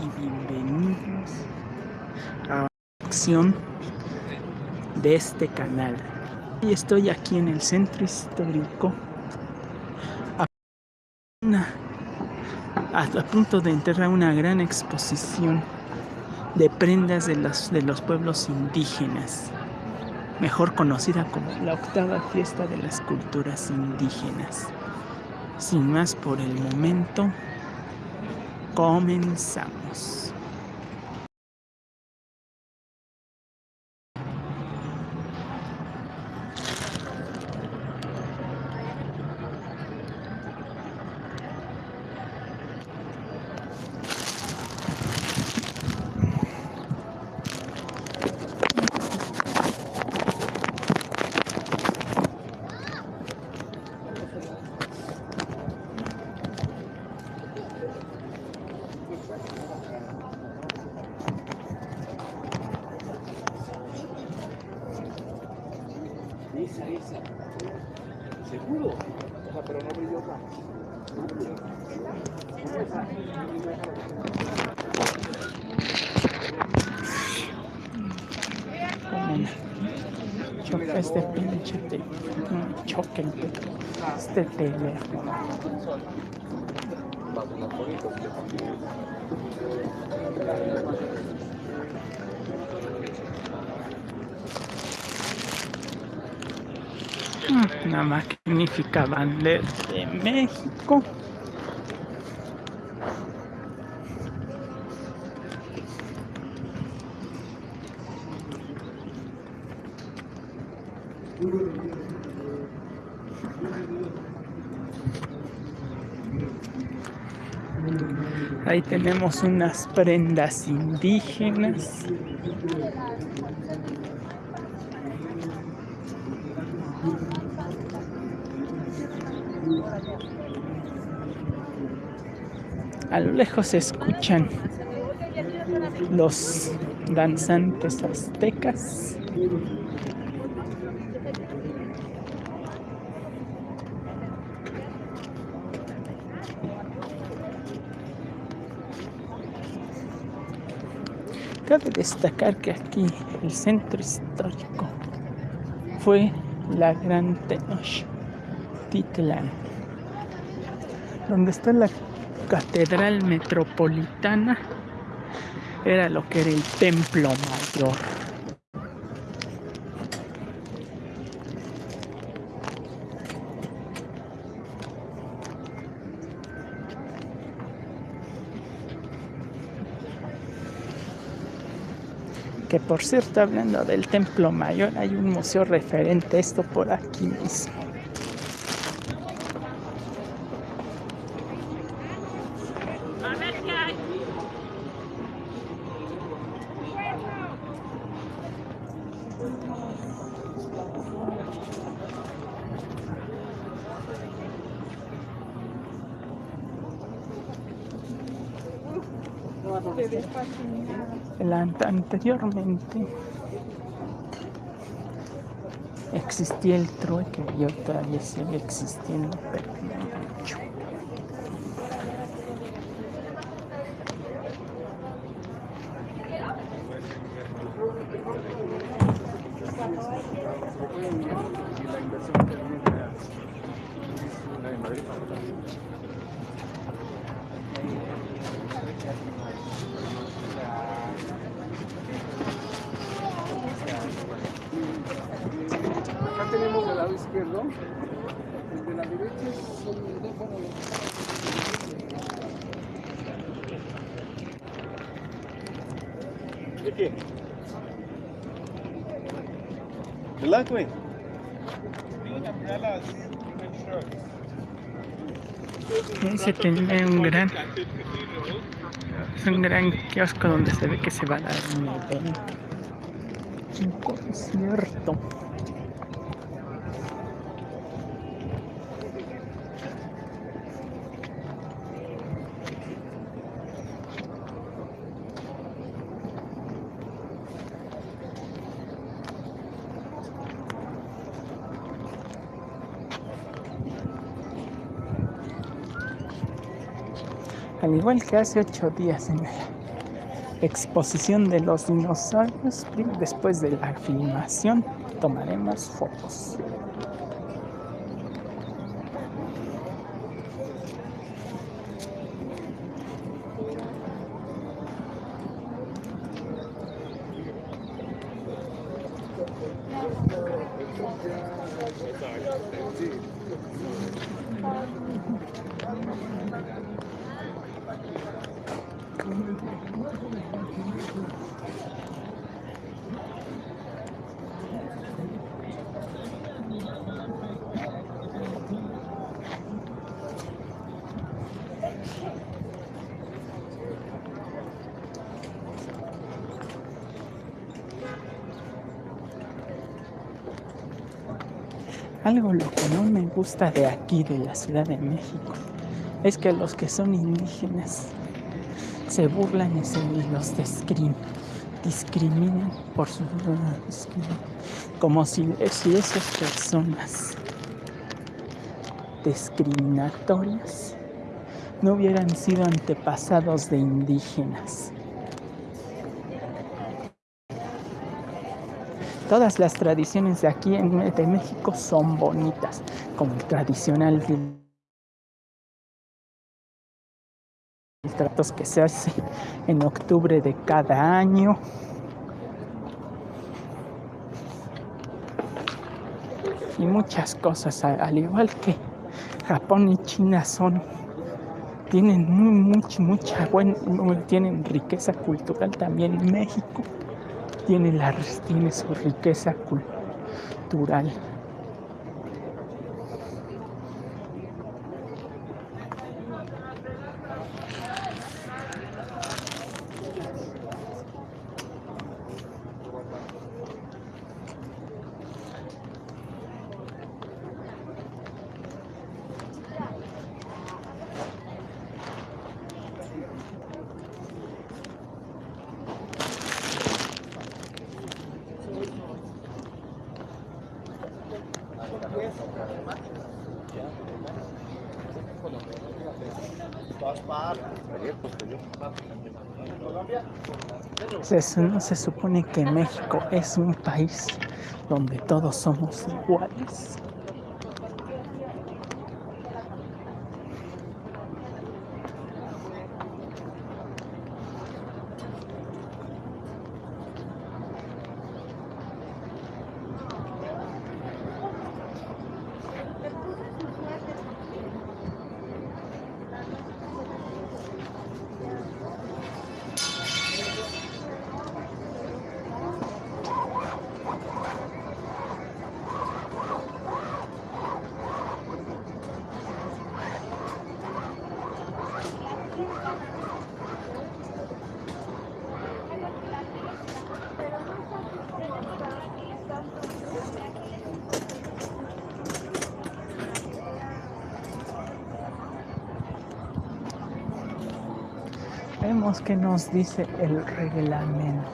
y bienvenidos a la acción de este canal. Y estoy aquí en el centro histórico a, a punto de enterrar una gran exposición de prendas de los, de los pueblos indígenas, mejor conocida como la octava fiesta de las culturas indígenas. Sin más por el momento, comenzamos. Una magnífica bandera de México. Ahí tenemos unas prendas indígenas. A lo lejos se escuchan los danzantes aztecas. Cabe destacar que aquí el centro histórico fue la Gran Tenochtitlan, donde está la catedral metropolitana era lo que era el templo mayor. Que por cierto, hablando del templo mayor, hay un museo referente a esto por aquí mismo. Anteriormente existía el trueque y hoy todavía sigue existiendo, mucho el lado izquierdo, el de la derecha son dos, bueno, ¿De qué? ¿Verdad, güey? Se tiene un gran un gran kiosco donde se ve que se va a dar un un concierto igual que hace ocho días en el exposición de los dinosaurios. Después de la filmación tomaremos fotos. Algo lo que no me gusta de aquí, de la Ciudad de México, es que los que son indígenas se burlan y, se, los discriminan por su como si esas personas discriminatorias no hubieran sido antepasados de indígenas. Todas las tradiciones de aquí en de México son bonitas, como el tradicional tratos que se hace en octubre de cada año. Y muchas cosas, al igual que Japón y China son tienen muy, mucha buena, tienen riqueza cultural también México tiene, la, tiene su riqueza cultural. Se, se supone que México es un país donde todos somos iguales. Vemos que nos dice el reglamento,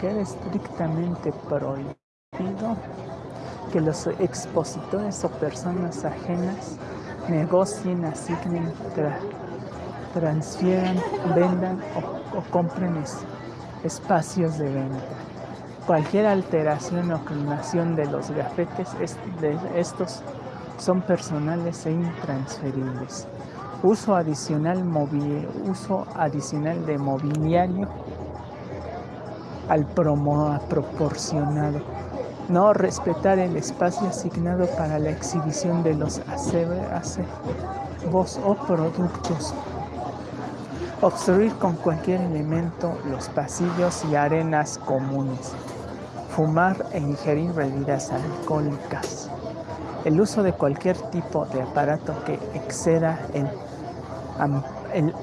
que es estrictamente prohibido que los expositores o personas ajenas negocien, asignen, transfieran, vendan o, compren espacios de venta. Cualquier alteración o clonación de los gafetes de estos son personales e intransferibles uso adicional, de mobiliario al promo proporcionado. No respetar el espacio asignado para la exhibición de los acebos o productos. Obstruir con cualquier elemento los pasillos y arenas comunes. Fumar e ingerir bebidas alcohólicas. El uso de cualquier tipo de aparato que exceda el el,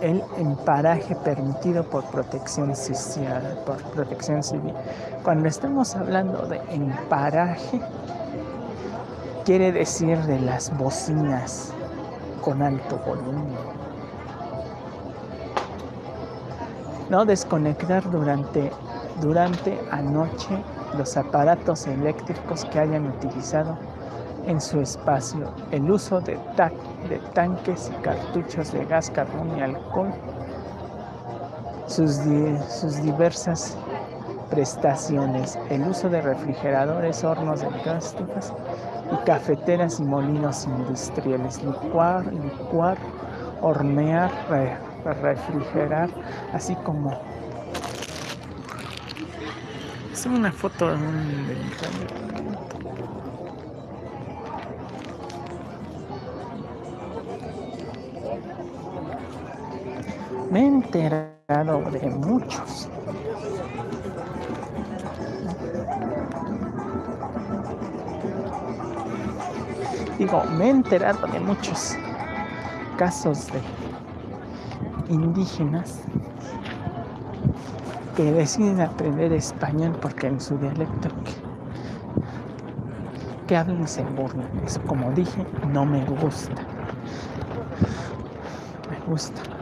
el, emparaje permitido por protección social, por protección civil. Cuando estamos hablando de emparaje, quiere decir de las bocinas con alto volumen. No desconectar durante, durante anoche los aparatos eléctricos que hayan utilizado en su espacio. El uso de, de tanques y cartuchos de gas, carbón y alcohol sus, sus diversas prestaciones, el uso de refrigeradores, hornos de gas, y cafeteras y molinos industriales, licuar, licuar, hornear, re- refrigerar, así como es una foto de del Me he enterado de muchos. Digo, me he enterado de muchos casos de indígenas que deciden aprender español porque en su dialecto que, hablan se burlan. Eso, como dije, no me gusta. Me gusta.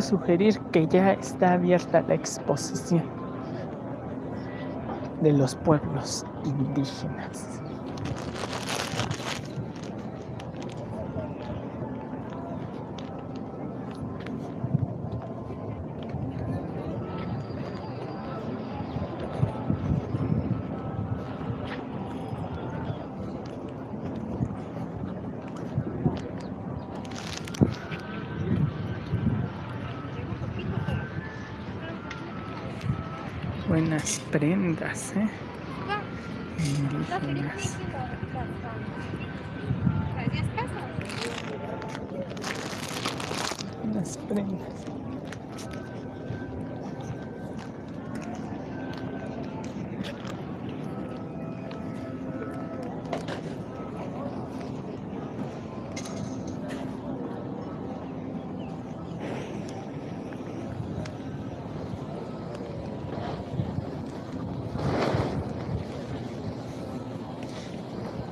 Sugerir que ya está abierta la exposición de los pueblos indígenas. Prendas, ¿eh prendas.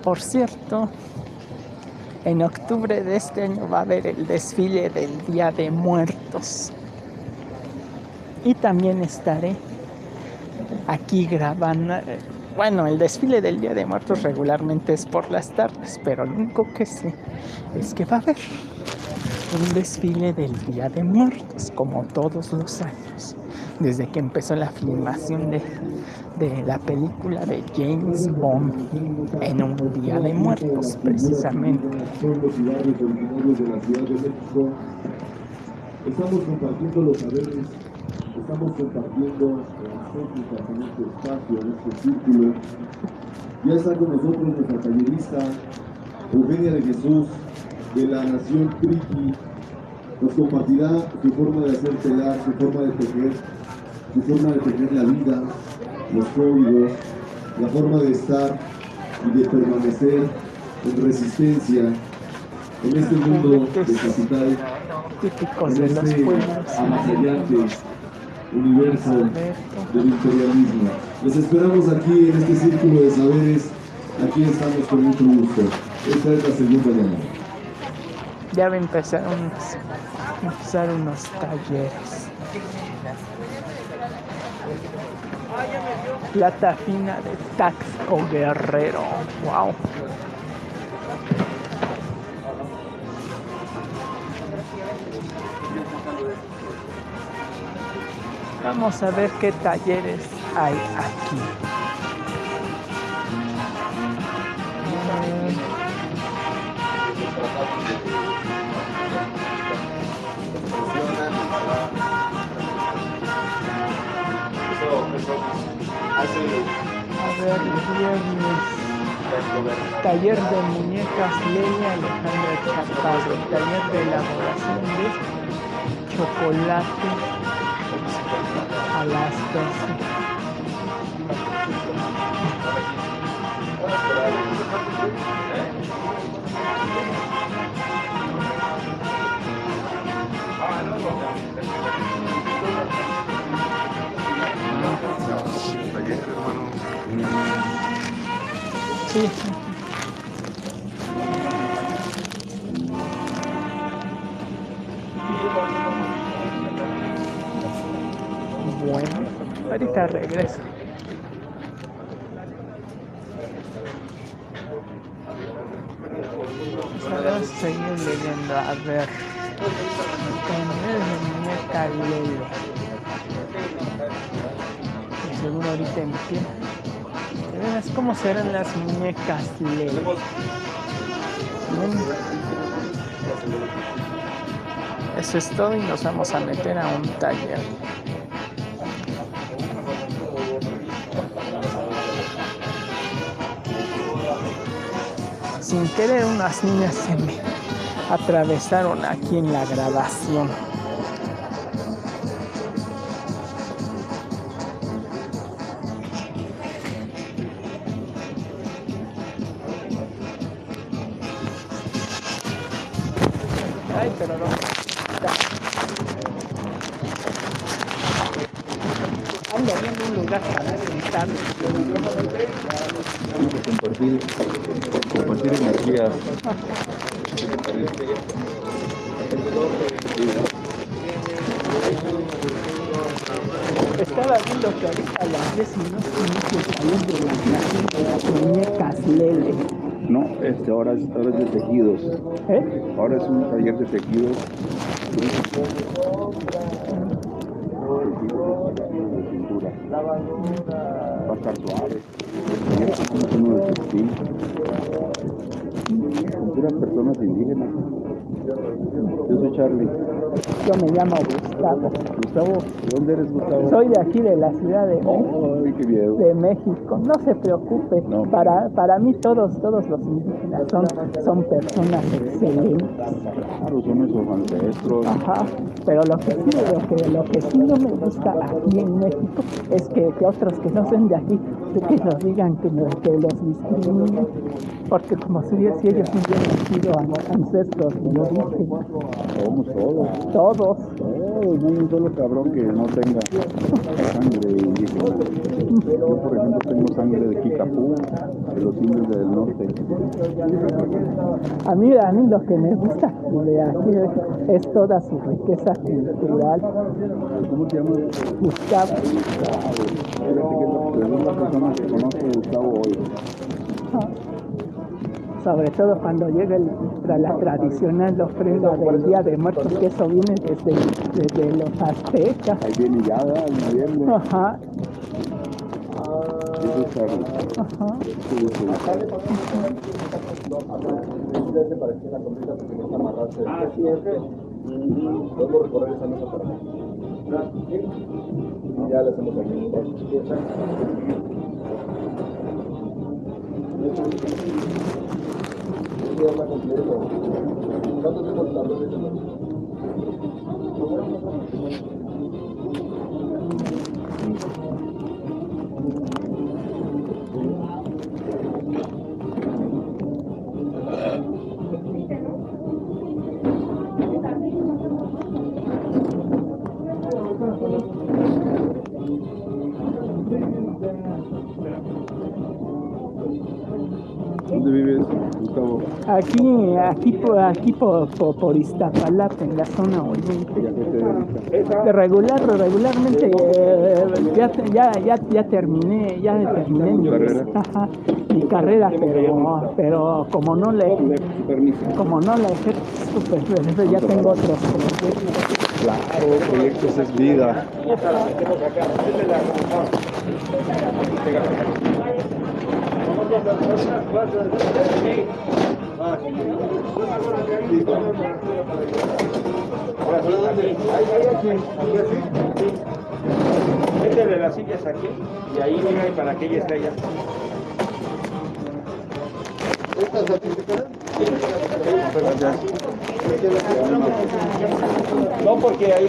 Por cierto, en octubre de este año va a haber el desfile del Día de Muertos. Y también estaré aquí grabando. Bueno, el desfile del Día de Muertos regularmente es por las tardes, pero lo único que sé es que va a haber un desfile del Día de Muertos, como todos los años, desde que empezó la filmación de, de la película de James Bond en un Día de Muertos, precisamente. Estamos compartiendo los saberes, estamos compartiendo las técnicas en este espacio, en este círculo. Ya está con nosotros nuestra tallerista, Eugenia de Jesús, de la Nación Triqui. Nos compartirá su forma de hacer telar, su forma de tejer, su forma de tejer la vida, los códigos, la forma de estar y de permanecer en resistencia en este mundo de capital, en de los este pueblos. avasallante universo del imperialismo. Les esperamos aquí en este círculo de saberes. Aquí estamos con mucho gusto. Esta es la segunda llamada. Ya va a empezar unos, empezar unos talleres. Plata fina de Taxco Guerrero. Wow. Vamos a ver qué talleres hay aquí. A ver, viernes. Taller de muñecas Lelia Alejandra Chaparro. Taller de elaboración de chocolate a las 12. Sí. Bueno, ahorita regreso. Solo seguir leyendo, a ver. Tener de muñeca Lelo. Seguro ahorita empieza. ¿De veras cómo serán las muñecas Lele? Bueno, Eso es todo y nos vamos a meter a un taller. Sin querer unas niñas se me atravesaron aquí en la grabación. Es, ahora es de tejidos. ¿Eh? Ahora es un taller de tejidos. De. Va a estar suave. Uno de textil. Puras personas indígenas. Yo soy Charlie. Yo me llamo Gustavo. Gustavo, ¿de dónde eres Gustavo? Soy de aquí de la Ciudad de México. De México. No se preocupe, No. para, para mí todos, todos los indígenas son, son personas excelentes. Claro, son nuestros ancestros. Ajá, pero lo que sí, lo que, lo que sí no me gusta aquí en México es que, que otros que no son de aquí, que nos digan que, los discriminen, porque como si, si ellos hubieran sido an- ancestros de origen, Somos todos. todos, Todos, no hay un solo cabrón que no tenga sangre indígena. Yo, por ejemplo, tengo sangre de Kikapú, de los indios del norte. a mí, a mí lo que me gusta de aquí es toda su riqueza cultural. ¿Cómo te llamas? Gustavo, Fíjate que es la segunda persona que conozco Gustavo hoy. Sobre todo cuando llega el- la tradicional ofrenda del Día de Muertos, que eso viene desde, desde los aztecas. Ahí viene ya, el noviembre. Ajá, Charlie. ajá. Sí, habla completo. ¿Cuánto tiempo tardó en eso? ¿Dónde vives, Gustavo? Aquí, aquí, por, aquí por, por, por Iztapalapa, en la zona ¿Y a oriente. regular, regularmente, eh, ya, ya, ya, ya terminé, ya terminé mi, ¿Tu carrera? ajá, mi carrera, pero, pero como no permiso. como no la ejerzo, pues, pues, ya tengo otros proyectos. Claro, proyectos es vida. Métele las sillas aquí y ahí mira y para que ella esté allá. No, porque ahí.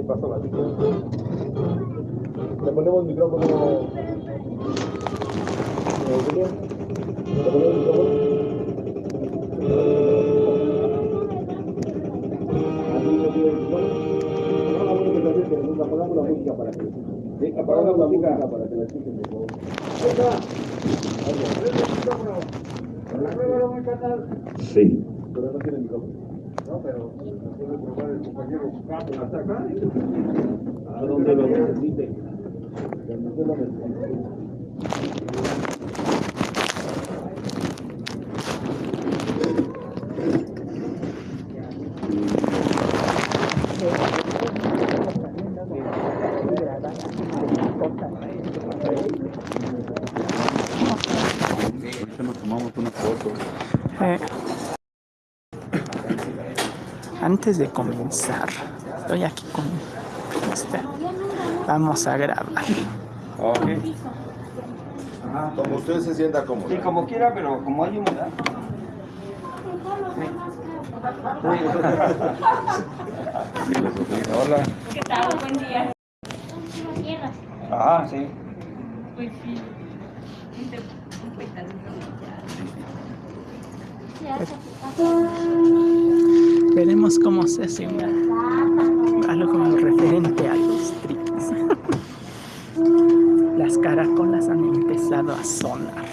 el espacio para Le ponemos micrófono. Eh, William. Le ponemos micrófono. Tiene micrófono. Apagamos la música para que. Apagamos la música para que la escuchen. Ahí está. Sí. Pero no tiene micrófono. No, pero ¿A? Donde lo necesite. Ahorita nos tomamos una foto. Eh, antes de comenzar, estoy aquí con este, Vamos a grabar. Ok. Como usted se sienta cómodo. Sí, como quiera, pero como hay humedad. Hola. ¿Qué tal? Buen día. Ah, sí. Pues sí. Hice Veremos cómo se hace una- algo como referente a los trips. Las caracolas han empezado a sonar.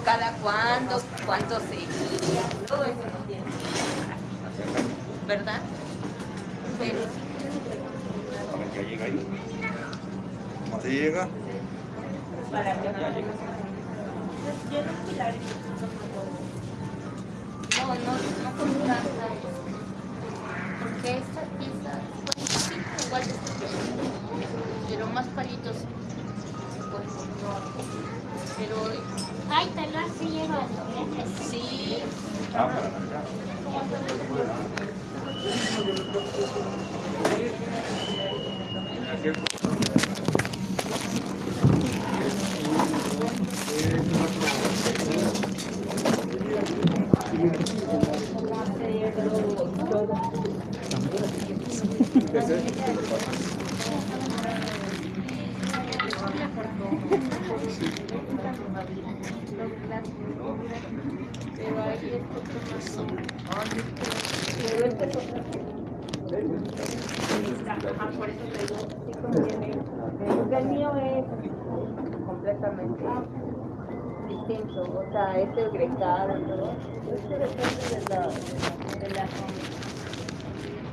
cada cuánto, cuántos Por eso te digo, sí conviene. El mío es completamente distinto, o sea, es el grecado. Este depende de la, de la.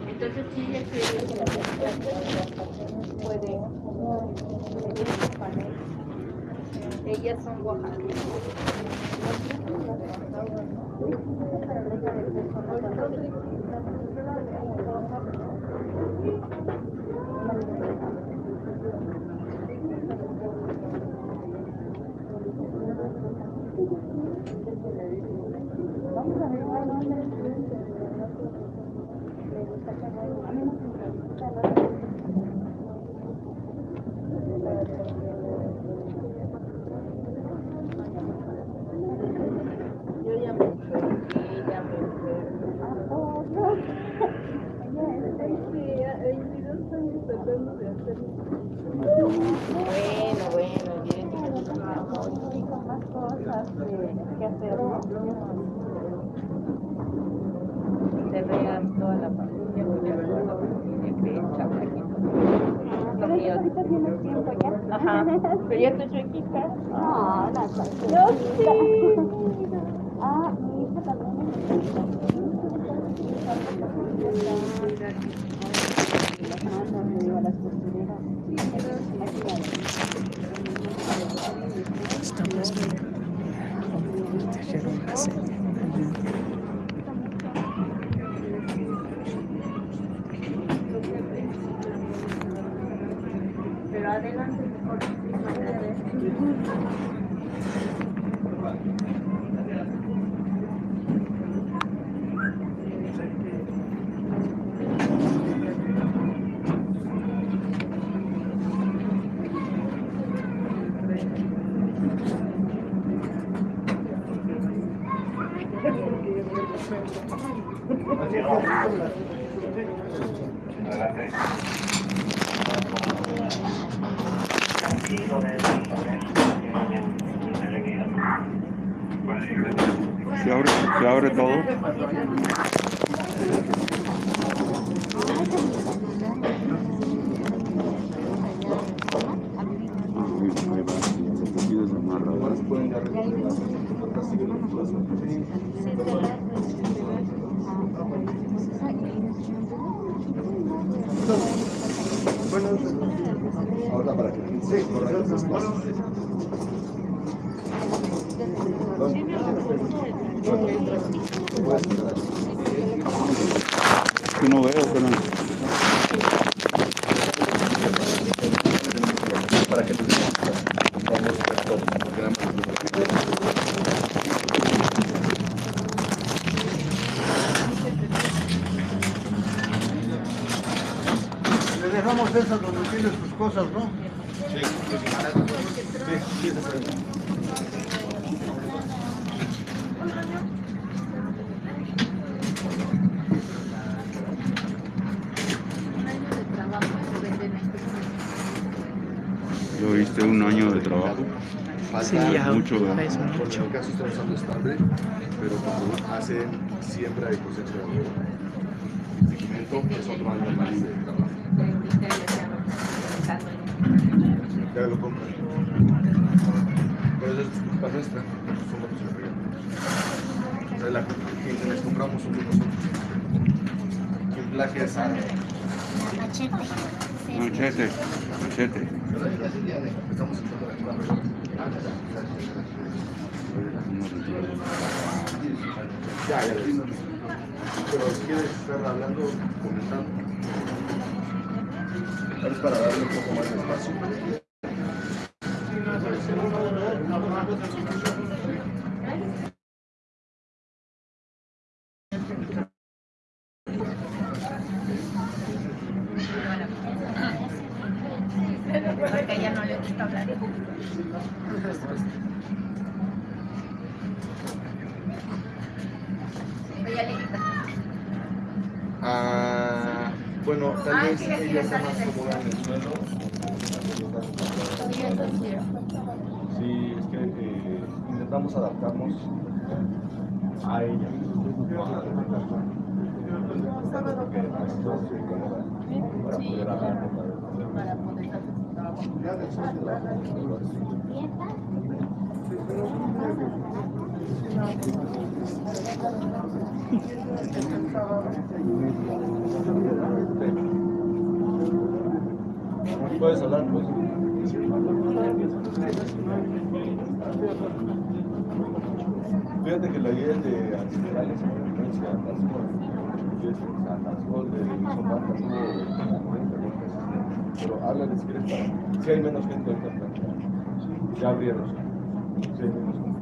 Entonces sí, es que las personas panel. Ellas son Oaxaca. Vamos a ver cuál nombre le gusta No. ¿Verdad? es Porque mucho. en el caso están usando estable, pero cuando hacen siembra y cosecha de pigmento, es otro año más de trabajo. Ya lo compran. Pero eso es culpa nuestra, somos los que O sea, la quien les compramos somos nosotros. Quien plagia es Sara. Machete. Machete, machete. Estamos entrando a la. Ya, ya. Pero quieres estar hablando, comentando. Es para darle un poco más de espacio. Porque a ella no le gusta hablar. Ella le quita. Ah, bueno, tal Ah, vez sí, sí, ella está está más bien. cómoda en el suelo. Sí, es que eh, intentamos adaptarnos a ella. Puedes hablar, pues. Fíjate que la guía es de ancestrales en. Y es de Somata, tuvo 40 Pero háblales, ¿quieres para? Si hay menos gente ahorita, ya abrieron. Si hay menos gente.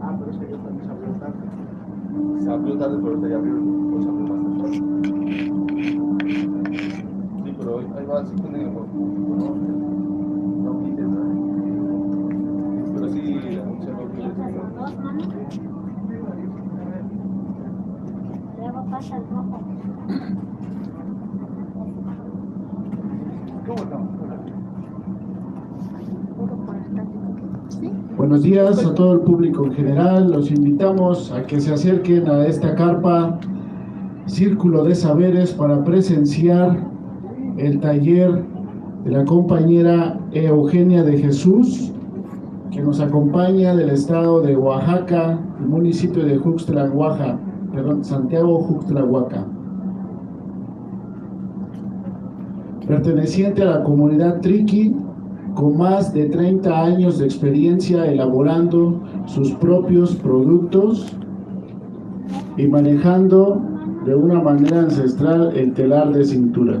Ah, pero es que yo también se abrió tarde. Se abrió tarde, pero ahorita ya abrieron, pues abrió más temprano. Sí, pero hoy ahí va, sí tiene el público, ¿no? No pides nada. Pero sí, anuncian los miles de Dos manos. Luego pasa el rojo. Buenos días a todo el público en general. Los invitamos a que se acerquen a esta carpa Círculo de Saberes para presenciar el taller de la compañera Eugenia de Jesús, que nos acompaña del estado de Oaxaca, el municipio de Juxtla, Oaxaca, perdón, Santiago Juxtla, Oaxaca. Perteneciente a la comunidad Triqui, con más de 30 años de experiencia elaborando sus propios productos y manejando de una manera ancestral el telar de cintura.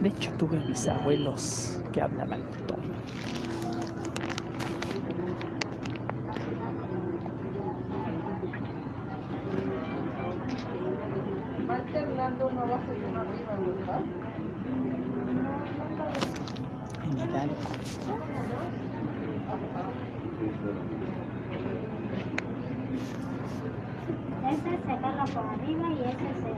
De hecho, tuve bisabuelos que hablaban todo. En Hidalgo. ese se agarra por arriba y ese se...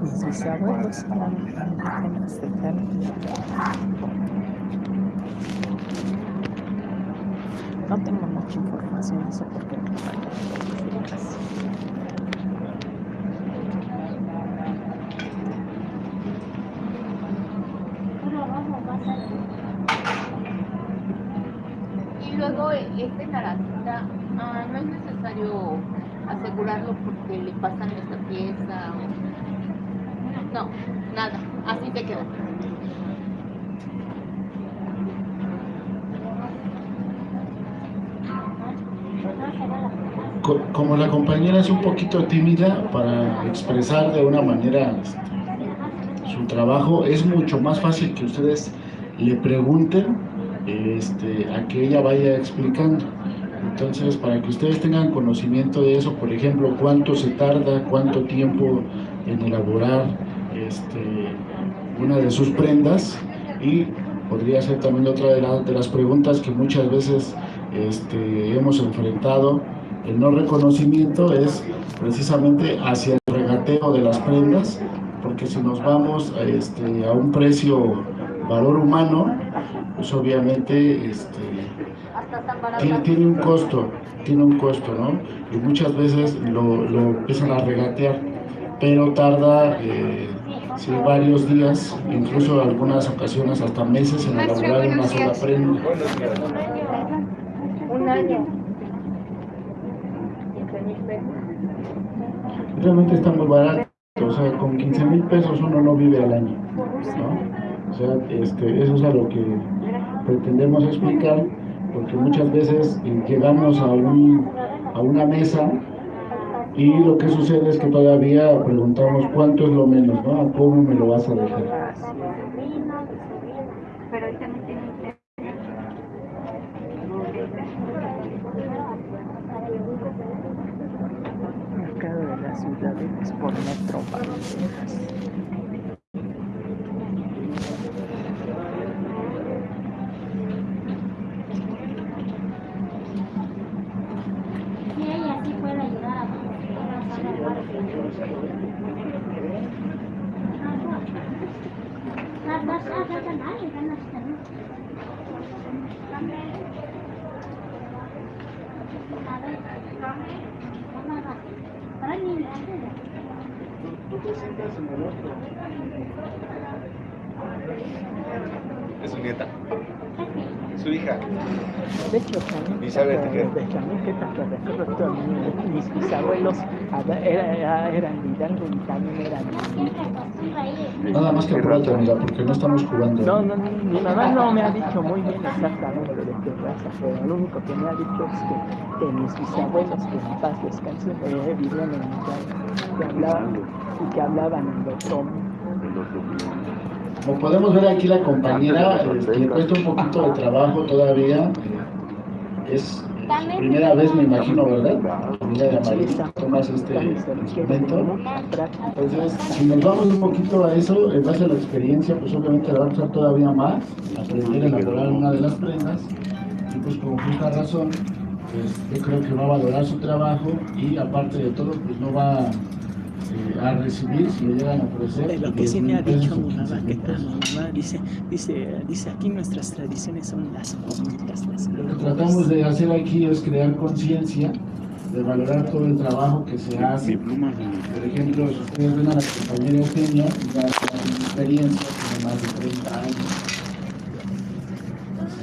Mis bisabuelos eran indígenas de Cali. No tengo mucha información de eso porque no me casi. Puro rojo va a ser... Y luego eh, este naranja, ah, no es necesario asegurarlo porque le pasan esta pieza o... No, nada, así te queda. No se va la Co- Como la compañera es un poquito tímida para expresar de una manera este, su trabajo, es mucho más fácil que ustedes le pregunten este, a que ella vaya explicando. Entonces, para que ustedes tengan conocimiento de eso, por ejemplo, cuánto se tarda, cuánto tiempo en elaborar este, una de sus prendas y podría ser también otra de, la- de las preguntas que muchas veces hemos enfrentado. El no reconocimiento es precisamente hacia el regateo de las prendas, porque si nos vamos a, este, a un precio valor humano, pues obviamente este, tiene, un costo, tiene un costo, ¿no? Y muchas veces lo, lo empiezan a regatear, pero tarda eh, sí, varios días, incluso en algunas ocasiones hasta meses en elaborar una sola prenda. Un año. 15 mil pesos. Realmente está muy barato, o sea, con 15 mil pesos uno no vive al año, ¿no? O sea, este, eso es a lo que pretendemos explicar, porque muchas veces eh, llegamos a, un, a una mesa y lo que sucede es que todavía preguntamos cuánto es lo menos, ¿no? ¿A cómo me lo vas a dejar? Mercado de por metro Y te sientas en el otro. Es su nieta. Su hija. De hecho, también, mis bisabuelos eran Hidalgo y también eran Nada más que apúrate, amiga, porque no estamos jugando. No, no, mi mamá no me ha dicho muy bien exactamente de qué raza, pero lo único que me ha dicho es que, que mis bisabuelos, que en paz descansen, eh, vivían en Hidalgo, que hablaban, y que hablaban en otoño. Como podemos ver aquí la compañera este, le cuesta un poquito de trabajo todavía. eh, Es eh, primera vez me imagino, ¿verdad? Mira de tomas este instrumento. Entonces, si nos vamos un poquito a eso, en base a la experiencia, pues obviamente la va a usar todavía más, aprender a elaborar una de las prendas. Y pues con justa razón, pues yo creo que va a valorar su trabajo y aparte de todo, pues no va eh, a recibir si le llegan a ofrecer. De lo que 10 sí me ha dicho mi 15 mamá, que mi mamá dice, dice, dice, aquí nuestras tradiciones son las bonitas, las Lo que mejores". tratamos de hacer aquí es crear conciencia, de valorar todo el trabajo que se hace. Por ejemplo, si ustedes ven a la compañera Eugenia, ya tiene experiencia, tiene más de 30 años.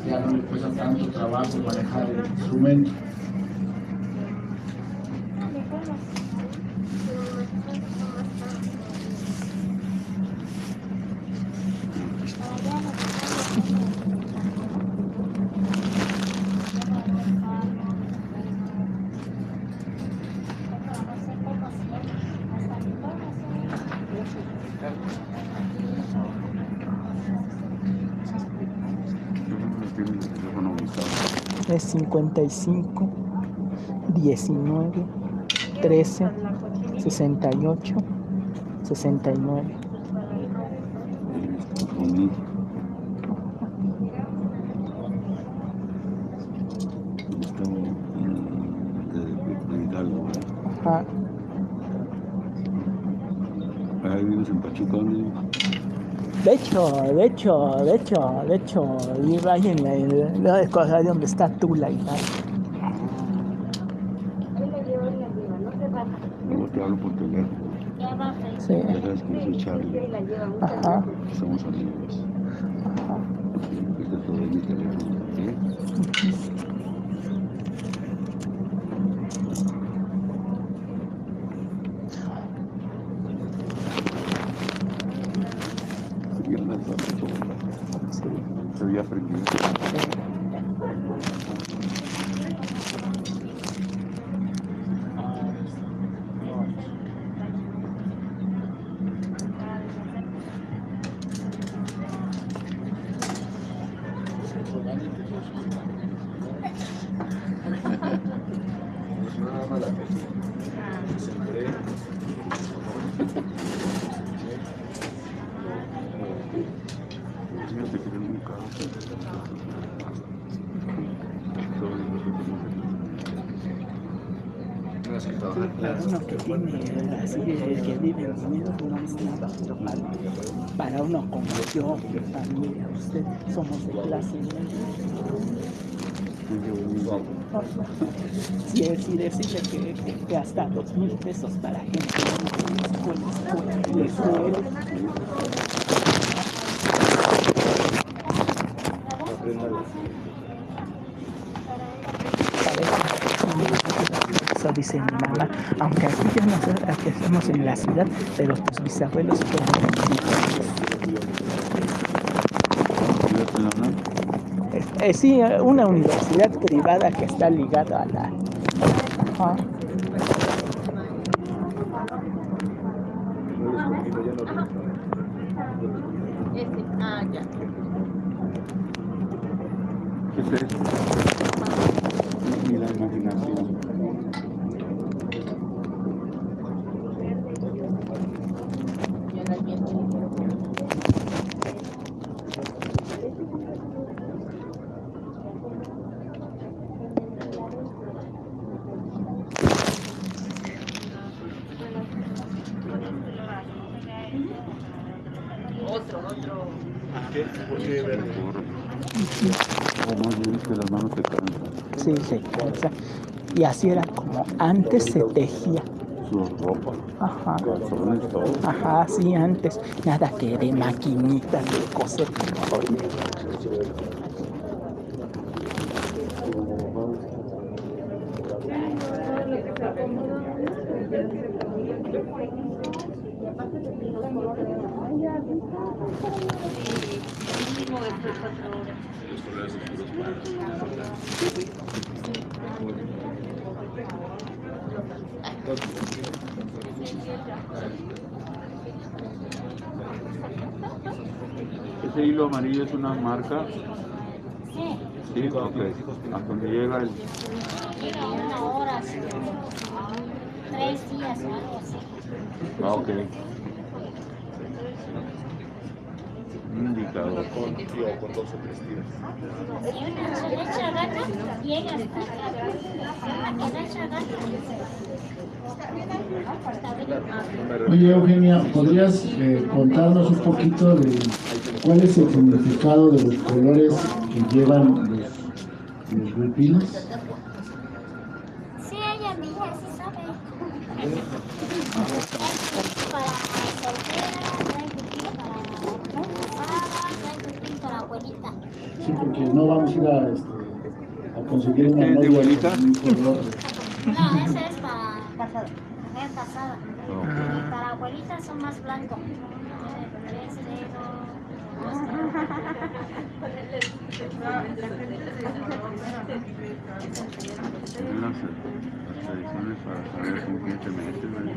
Ya no le cuesta tanto trabajo manejar el instrumento. Es 55, 19, 13, 68, 69. Ajá. Ahí vives en Pachuca, ¿dónde? De hecho, de hecho, de hecho, de hecho, iba ahí en la, en la cosa donde está Tula y tal. Luego te hablo por teléfono. Sí. Ya sabes que yo soy Charlie. Ajá. Somos amigos. Ajá. Este es todo mi teléfono. ¿sí? Sí, ya las has hecho, ¿verdad? Sí. Pero ya aprendí. Fíjate que es muy caro. Para uno que tiene así, el que vive en dinero, no es nada, pero para, para uno como yo, mi familia, usted, somos de clase media. Es decir, decirle que, que, que hasta dos mil pesos para gente escuela, escuela, escuela. eso dice mi mamá. Aunque aquí ya no aquí estamos en la ciudad, pero tus bisabuelos fueron ¿Vives en la UNAM? Eh, sí, una universidad privada que está ligada a la... Ese. Ah, ya. ¿Qué es eso? Ni la imaginación. Ya las bien. Otro, otro. O más bien que las manos se cansan. Sí, se cansa. Y así era como antes se tejía. Su ropa, Ajá. calzones, todo. Ajá, sí, antes. Nada que de maquinitas de coser. Amarillo es una marca. Sí, Sí, ok. A donde llega el. llega una hora, sí. tres días o algo así. Ah, ok. Un indicador. Si una se le echa gana, llega hasta acá. A que echa gana, está bien. Oye, Eugenia, ¿podrías eh, contarnos un poquito de cuál es el significado de los colores que llevan los, los huipiles? Sí, ella misma sí sabe. Para soltera, casada, para abuelita. Sí, porque no vamos a ir a, este, a conseguir una ¿Es de color. No, ese es para mujer casada. Y para abuelita son más blancos. Las, las tradiciones para saber con quién te metes, ¿verdad?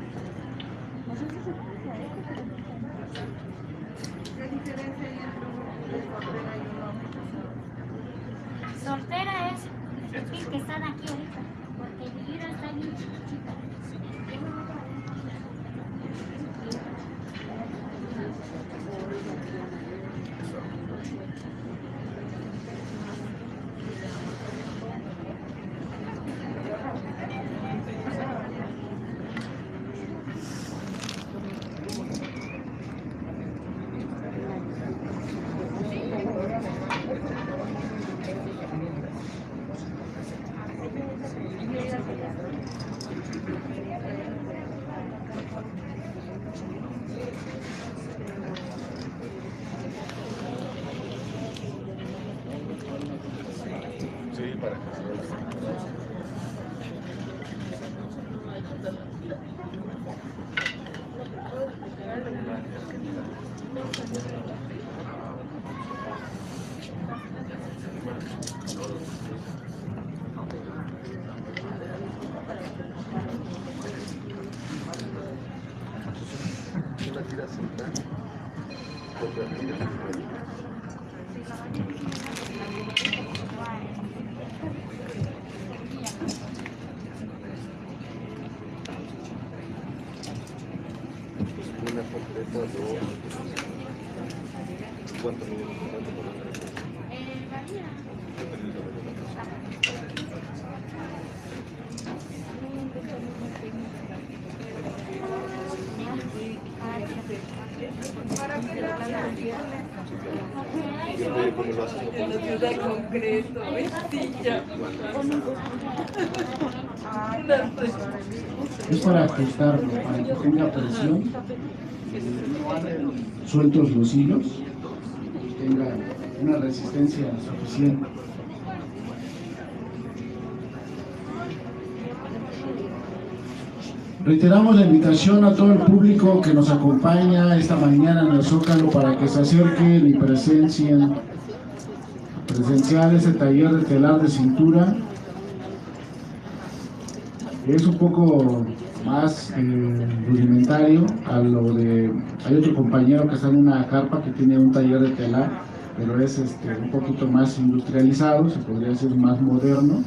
Soltera es el que están aquí ahorita. Porque mi vida está bien chiquitita. de para ajustarlo, para que tenga presión, sueltos los hilos, y tenga una resistencia suficiente. Reiteramos la invitación a todo el público que nos acompaña esta mañana en el Zócalo para que se acerquen y presencien presenciar ese taller de telar de cintura. Es un poco más eh, rudimentario a lo de... Hay otro compañero que está en una carpa que tiene un taller de telar, pero es este, un poquito más industrializado, se podría decir más moderno.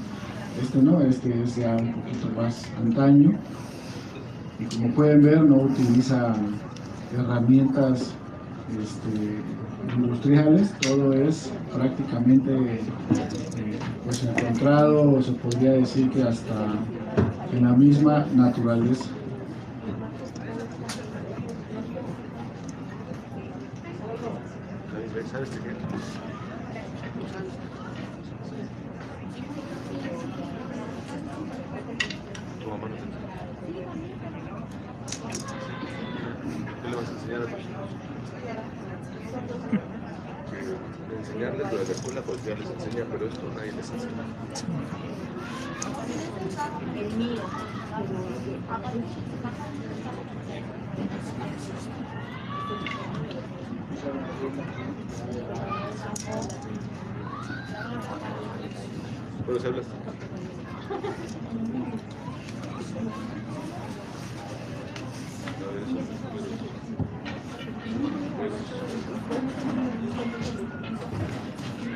Este no, este es ya un poquito más antaño. Y como pueden ver no utiliza herramientas este, industriales, todo es prácticamente eh, pues encontrado, se podría decir que hasta en la misma naturaleza. ¿Qué le vas a enseñar a tus hijos? Que enseñarles lo de la escuela, pues ya les enseña, pero esto nadie les enseña. El mío. Hablas.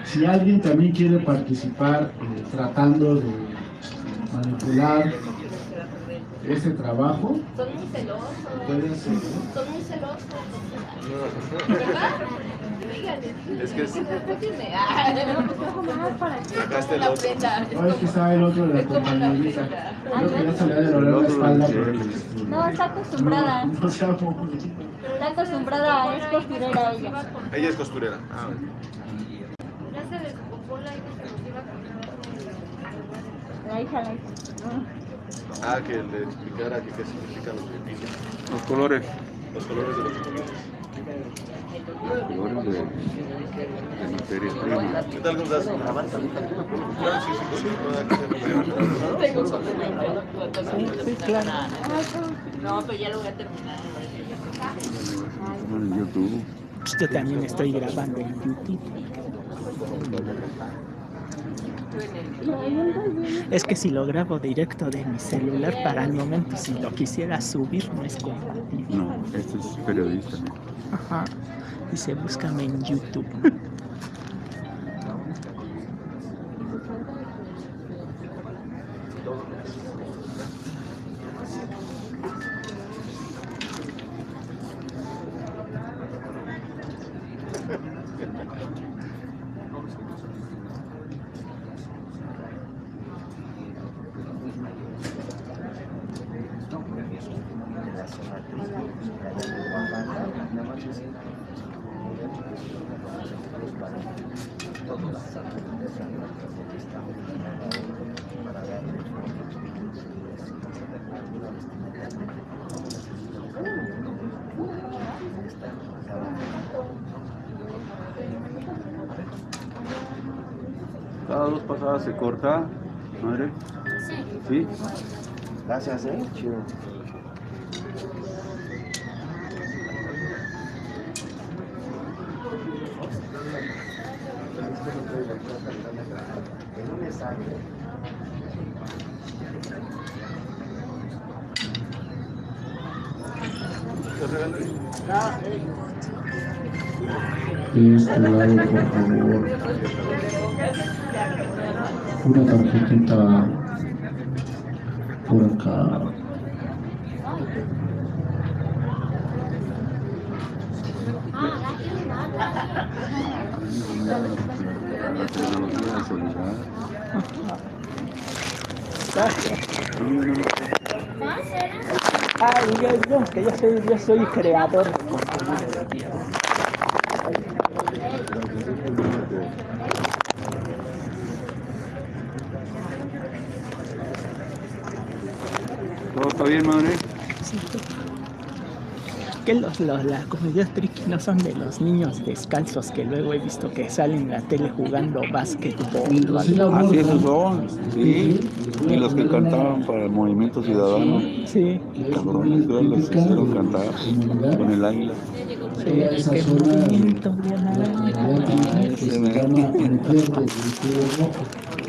Si alguien también quiere participar eh, tratando de manipular este trabajo, Son muy celosos. puede ser. Son muy celosos. ¿Verdad? Díganle. Es que es- Sacaste el la otro. prenda. No, es que está el otro de la compañerita. Creo que ya se le ha de doler la espalda. No, está acostumbrada. No, no Está acostumbrada, es costurera ella. Ella es costurera. Ah, Ya se desocupó la hija que nos iba a La hija, la hija. Ah, que le explicara que qué significan los beneficios. Los colores. Los colores de los colores. Los colores de, de materia prima. ¿Qué tal, Gonzalo? Claro, sí, sí, sí, sí, Sí, claro. No, pero ya lo voy a terminar. En YouTube. Pues yo también estoy grabando en YouTube. Es que si lo grabo directo de mi celular para el momento, si lo quisiera subir, no es compatible. No, este es periodista. ¿no? Ajá. Dice, búscame en YouTube. Cada dos pasadas se corta, madre. Sí. ¿Sí? Gracias, eh. Chido. Este lado, por favor. Una tarjetita por acá. Ah. ¿Ah? Ah, yo, yo, que yo soy, yo soy creador. Que los, los- las comedias tricky no son de los niños descalzos que luego he visto que salen en la tele jugando básquetbol? Así. esos son, sí. Y los que cantaban para el Movimiento Ciudadano, Sí, cabrones, los hicieron cantar con el águila. sí, esa qué.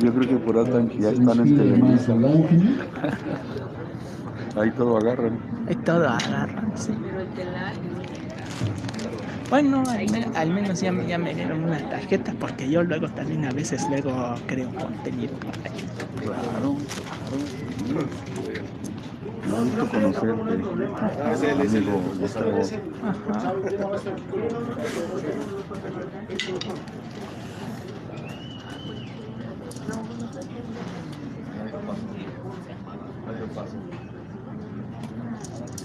Yo creo que por ahí están- ya están en inspire más Televisa. al ángel. Ahí todo agarran. Ahí todo agarran, sí. Bueno, al, me- al menos ya, me- ya me dieron una tarjeta porque yo luego también a veces luego creo contenido por ahí. Claro, claro. Un gusto conocerte, amigo Gustavo. Ajá.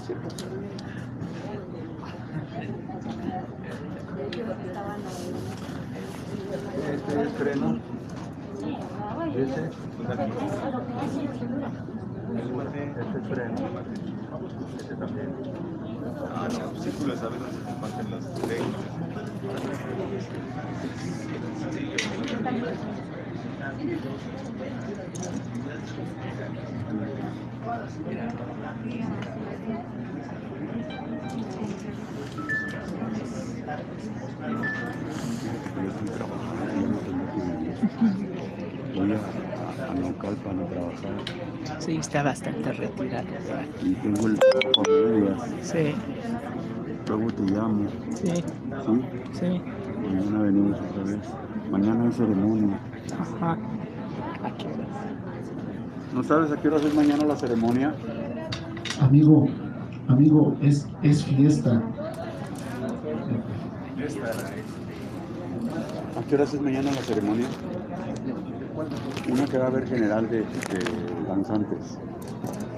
Este estreno, ese, este estreno, este también. Ah, no, círculos a veces se comparten las leyes. Voy a, a Naucalpan a trabajar Sí, está bastante retirado. y tengo el trabajo a medias. Sí, Luego te llamo, sí, ¿sí? sí. Mañana venimos otra vez. Mañana hay ceremonia. Ajá. Aquí ¿No sabes a qué hora es mañana la ceremonia? Amigo, amigo, es, es fiesta. ¿A qué hora es mañana la ceremonia? Una que va a haber general de, de danzantes.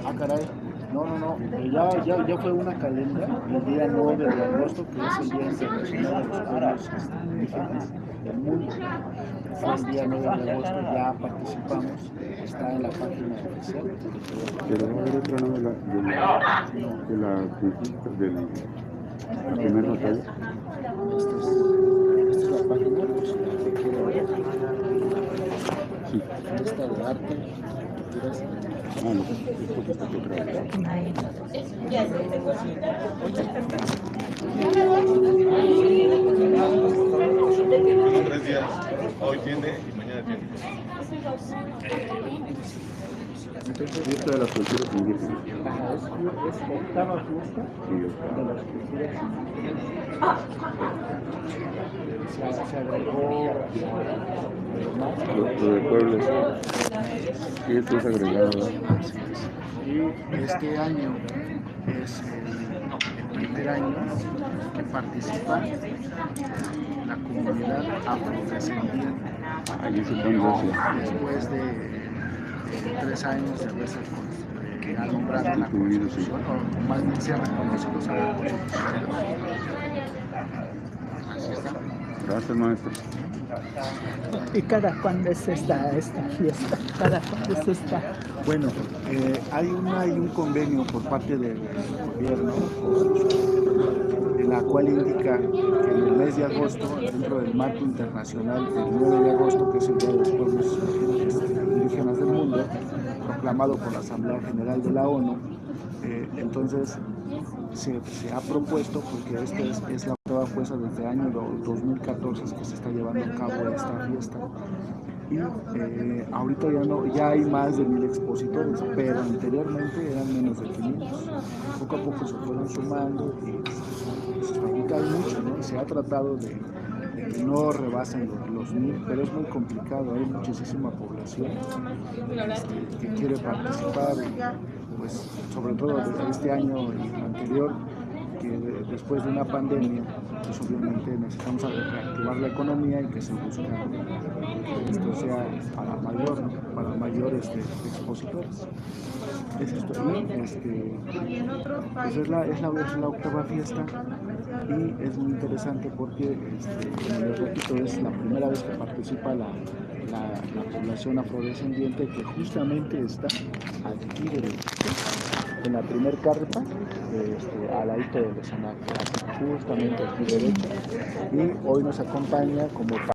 Ah, caray. No, no, no. Eh, Ya, ya, ya fue una calenda el día 9 de agosto, que es el Día Internacional de los Pueblos Indígenas del Mundo. El día 9 de agosto, ya participamos. Está en la página oficial. Otra ¿no? de la, de la, de la conquista, de la, la primera batalla. Esta es, esta es la página, pues, la que ver. Sí. Esta de arte, culturas. Ah, no, esto que está aquí atrás. Son tres días. Hoy tiene y mañana tiene. Esto de las culturas indígenas. Es, octava fiesta Sí, de está. las culturas indígenas. Se, se agregó más. Lo, lo de pueblos. Y esto es agregado. ¿verdad? Y este año es el, el primer año que participa la comunidad afrodescendiente después de, de tres años de haberse con- eh, alumbrado la. Constitución, o más bien se ha reconocido a la Constitución. Así está. Gracias, maestro. ¿Y cada cuándo es esta, esta fiesta? ¿Cada cuándo es esta? Bueno, eh, hay, una, hay un convenio por parte del gobierno en la cual indica que en el mes de agosto, dentro del marco internacional del 9 de agosto, que es el Día de los Pueblos Indígenas del Mundo, proclamado por la Asamblea General de la ONU, eh, entonces se, se ha propuesto, porque esta es, es la prueba fuerza desde el año do- 2014 que se está llevando a cabo esta fiesta, y eh, ahorita ya no ya hay más de mil expositores pero anteriormente eran menos de 500 poco a poco se fueron sumando y ahorita hay mucho ¿no? se ha tratado de, no rebasen los, mil pero es muy complicado hay muchísima población este, que quiere participar pues sobre todo desde este año y anterior que de- después de una pandemia, pues obviamente necesitamos reactivar la economía y que se busca que esto sea para mayor, para mayores este, expositores. Es esto, y este, pues es la, es, la, octava fiesta y es muy interesante porque, este, les repito, es la primera vez que participa la, la, la población afrodescendiente que justamente está aquí en la primer carpa, este, al ladito del escenario, justamente aquí derecho. Y hoy nos acompaña como